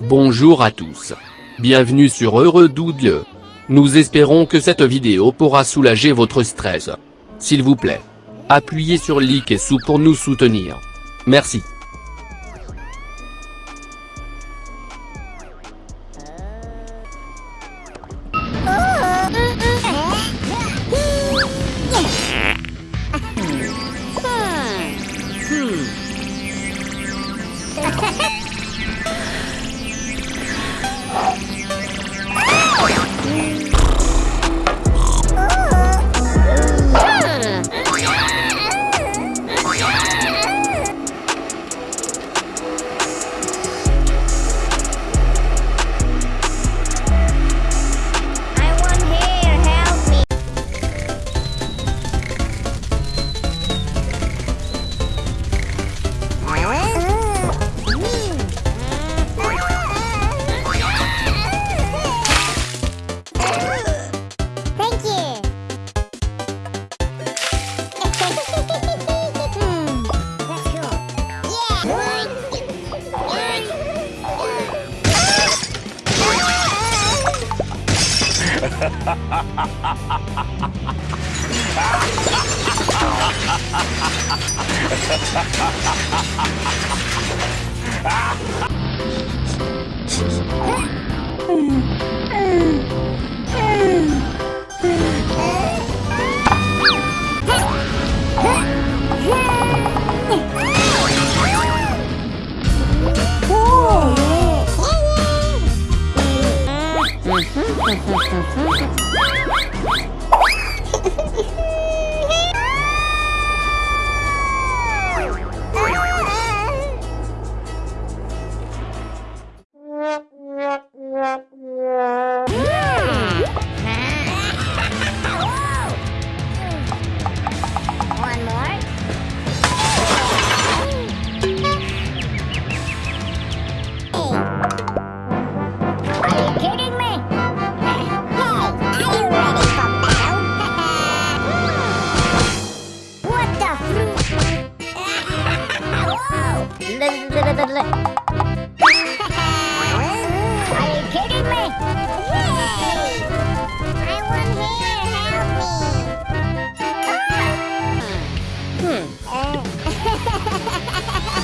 Bonjour à tous. Bienvenue sur Heureux Doodle. Nous espérons que cette vidéo pourra soulager votre stress. S'il vous plaît. Appuyez sur like et sous pour nous soutenir. Merci. ah! Hum, hum, hum, hum. Are you kidding me? Hey! I want help me! Hmm.